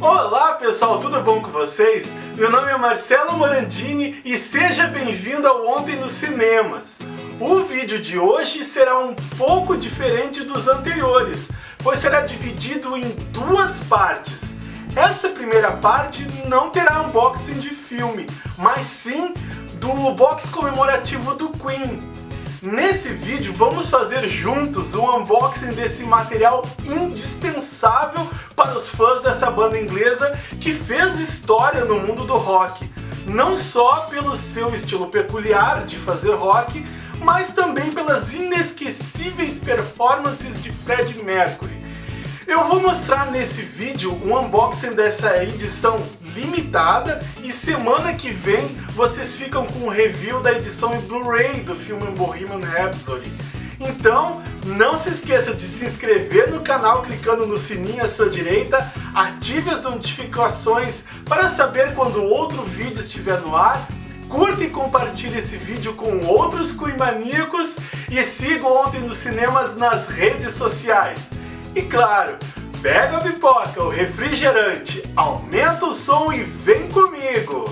Olá pessoal, tudo bom com vocês? Meu nome é Marcelo Morandini e seja bem-vindo ao Ontem nos Cinemas. O vídeo de hoje será um pouco diferente dos anteriores, pois será dividido em duas partes. Essa primeira parte não terá unboxing de filme, mas sim do box comemorativo do Queen, Nesse vídeo vamos fazer juntos um unboxing desse material indispensável para os fãs dessa banda inglesa que fez história no mundo do rock. Não só pelo seu estilo peculiar de fazer rock, mas também pelas inesquecíveis performances de Freddie Mercury. Eu vou mostrar nesse vídeo um unboxing dessa edição limitada e semana que vem vocês ficam com o review da edição em Blu-ray do filme Bohemian Rhapsody. Então, não se esqueça de se inscrever no canal clicando no sininho à sua direita, ative as notificações para saber quando outro vídeo estiver no ar, curta e compartilhe esse vídeo com outros Queen maníacos e siga Ontem nos Cinemas nas redes sociais. E claro, Pega a pipoca, o refrigerante, aumenta o som e vem comigo!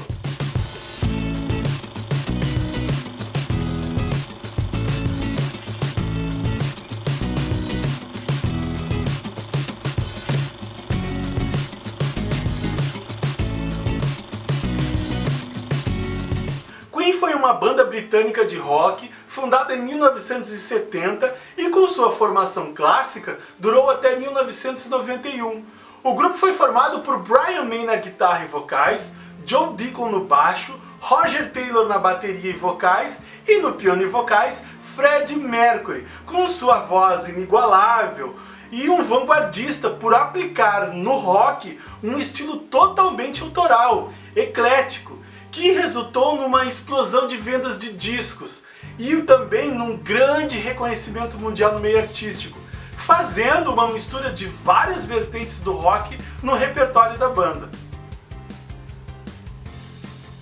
Queen foi uma banda britânica de rock fundada em 1970 e com sua formação clássica durou até 1991. O grupo foi formado por Brian May na guitarra e vocais, John Deacon no baixo, Roger Taylor na bateria e vocais e no piano e vocais Fred Mercury, com sua voz inigualável e um vanguardista por aplicar no rock um estilo totalmente autoral, eclético, que resultou numa explosão de vendas de discos e também num grande reconhecimento mundial no meio artístico, fazendo uma mistura de várias vertentes do rock no repertório da banda.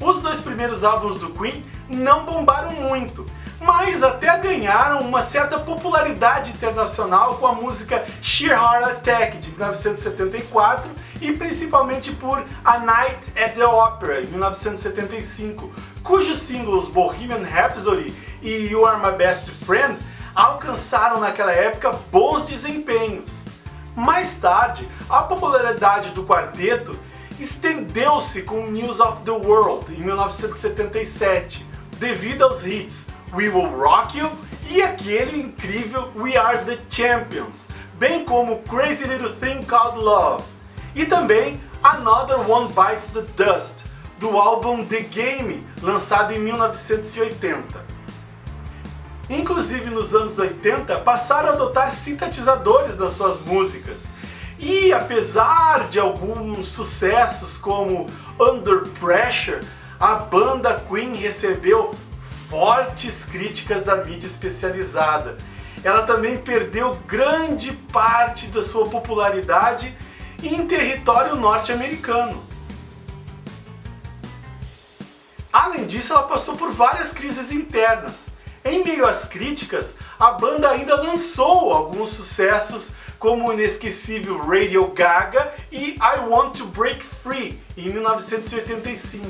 Os dois primeiros álbuns do Queen não bombaram muito, mas até ganharam uma certa popularidade internacional com a música Sheer Heart Attack de 1974 e principalmente por A Night at the Opera de 1975, cujos singles Bohemian Rhapsody e You Are My Best Friend alcançaram naquela época bons desempenhos. Mais tarde, a popularidade do quarteto estendeu-se com News of the World em 1977, devido aos hits We Will Rock You e aquele incrível We Are the Champions, bem como Crazy Little Thing Called Love, e também Another One Bites the Dust, do álbum The Game, lançado em 1980. Inclusive nos anos 80 passaram a adotar sintetizadores nas suas músicas. E apesar de alguns sucessos como Under Pressure, a banda Queen recebeu fortes críticas da mídia especializada. Ela também perdeu grande parte da sua popularidade em território norte-americano. Além disso, ela passou por várias crises internas. Em meio às críticas, a banda ainda lançou alguns sucessos como o inesquecível Radio Gaga e I Want to Break Free, em 1985.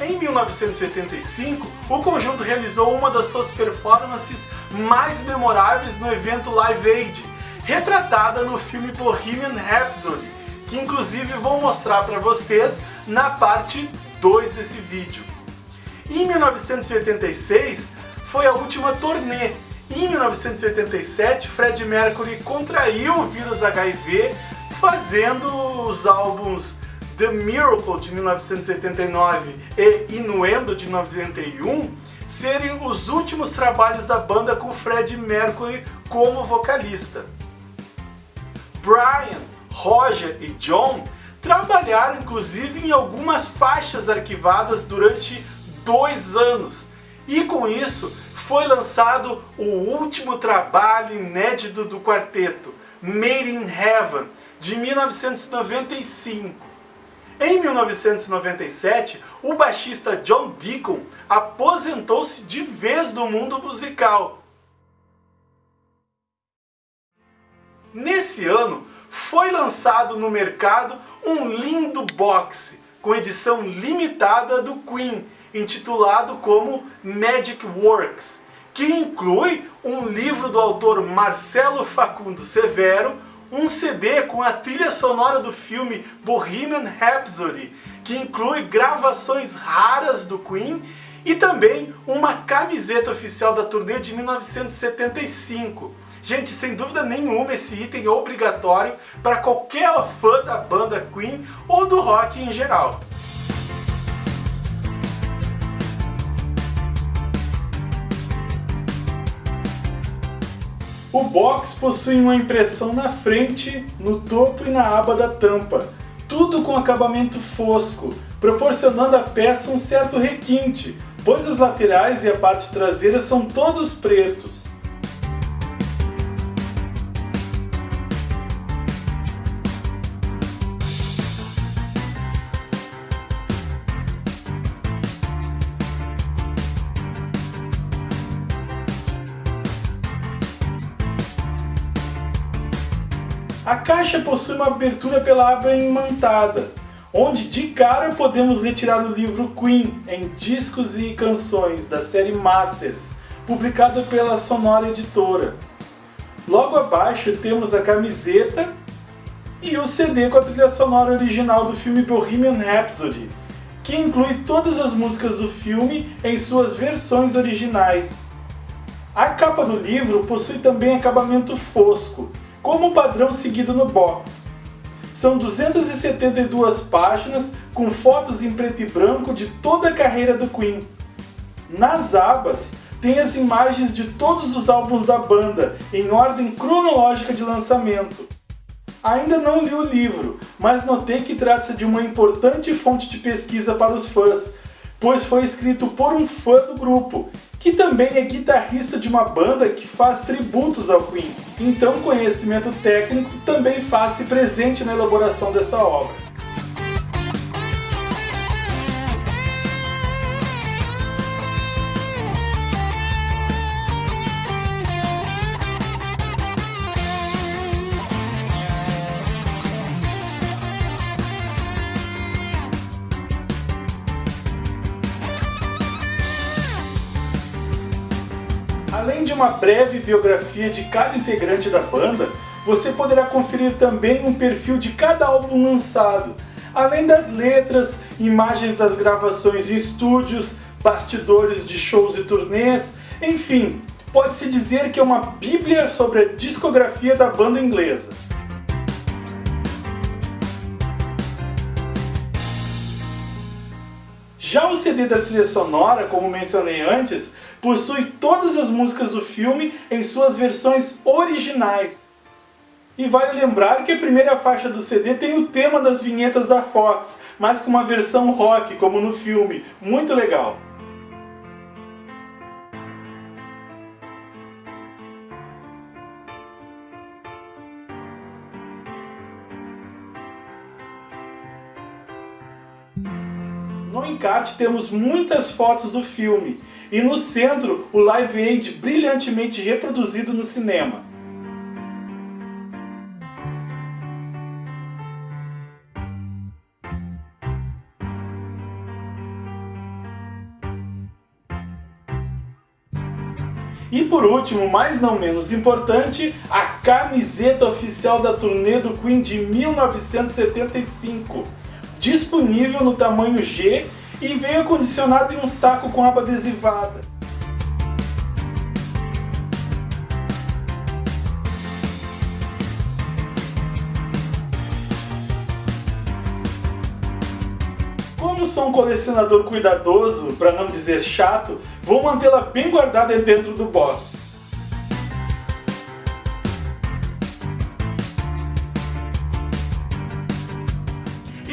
Em 1975, o conjunto realizou uma das suas performances mais memoráveis no evento Live Aid, retratada no filme Bohemian Rhapsody, que inclusive vou mostrar para vocês na parte 2 desse vídeo. Em 1986 foi a última turnê. Em 1987, Fred Mercury contraiu o vírus HIV fazendo os álbuns The Miracle de 1989 e Inuendo de 91 serem os últimos trabalhos da banda com Fred Mercury como vocalista. Brian Roger e John trabalharam inclusive em algumas faixas arquivadas durante dois anos e com isso foi lançado o último trabalho inédito do quarteto, Made in Heaven, de 1995. Em 1997, o baixista John Deacon aposentou-se de vez do mundo musical Nesse ano, foi lançado no mercado um lindo box com edição limitada do Queen, intitulado como Magic Works, que inclui um livro do autor Marcelo Facundo Severo, um CD com a trilha sonora do filme Bohemian Rhapsody, que inclui gravações raras do Queen e também uma camiseta oficial da turnê de 1975. Gente, sem dúvida nenhuma esse item é obrigatório para qualquer fã da banda Queen ou do rock em geral. O box possui uma impressão na frente, no topo e na aba da tampa, tudo com acabamento fosco, proporcionando à peça um certo requinte, pois as laterais e a parte traseira são todos pretos. A caixa possui uma abertura pela aba imantada, onde de cara podemos retirar o livro Queen em discos e canções da série Masters, publicado pela Sonora Editora. Logo abaixo temos a camiseta e o CD com a trilha sonora original do filme Bohemian Rhapsody, que inclui todas as músicas do filme em suas versões originais. A capa do livro possui também acabamento fosco, como o padrão seguido no box. São 272 páginas com fotos em preto e branco de toda a carreira do Queen. Nas abas, tem as imagens de todos os álbuns da banda, em ordem cronológica de lançamento. Ainda não li o livro, mas notei que trata-se de uma importante fonte de pesquisa para os fãs, pois foi escrito por um fã do grupo que também é guitarrista de uma banda que faz tributos ao Queen. Então conhecimento técnico também faz-se presente na elaboração dessa obra. De uma breve biografia de cada integrante da banda, você poderá conferir também um perfil de cada álbum lançado, além das letras, imagens das gravações em estúdios, bastidores de shows e turnês, enfim, pode-se dizer que é uma bíblia sobre a discografia da banda inglesa. Já o CD da trilha sonora, como mencionei antes, possui todas as músicas do filme em suas versões originais. E vale lembrar que a primeira faixa do CD tem o tema das vinhetas da Fox, mas com uma versão rock, como no filme. Muito legal! No encarte temos muitas fotos do filme, e no centro o Live Aid brilhantemente reproduzido no cinema. E por último, mas não menos importante, a camiseta oficial da turnê do Queen de 1975, disponível no tamanho G e veio acondicionado em um saco com aba adesivada. Como sou um colecionador cuidadoso, para não dizer chato, vou mantê-la bem guardada dentro do box.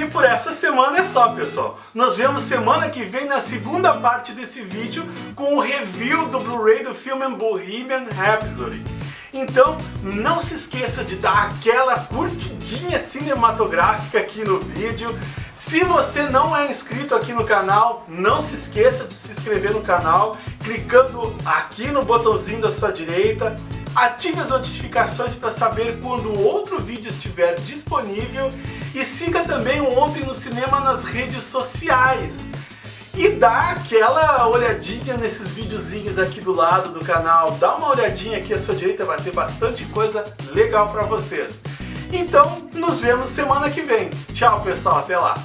E por essa semana é só, pessoal. Nos vemos semana que vem na segunda parte desse vídeo com o review do Blu-ray do filme Bohemian Rhapsody. Então, não se esqueça de dar aquela curtidinha cinematográfica aqui no vídeo. Se você não é inscrito aqui no canal, não se esqueça de se inscrever no canal, clicando aqui no botãozinho da sua direita ative as notificações para saber quando outro vídeo estiver disponível e siga também o Ontem no Cinema nas redes sociais. E dá aquela olhadinha nesses videozinhos aqui do lado do canal, dá uma olhadinha aqui à sua direita, vai ter bastante coisa legal para vocês. Então, nos vemos semana que vem. Tchau, pessoal, até lá!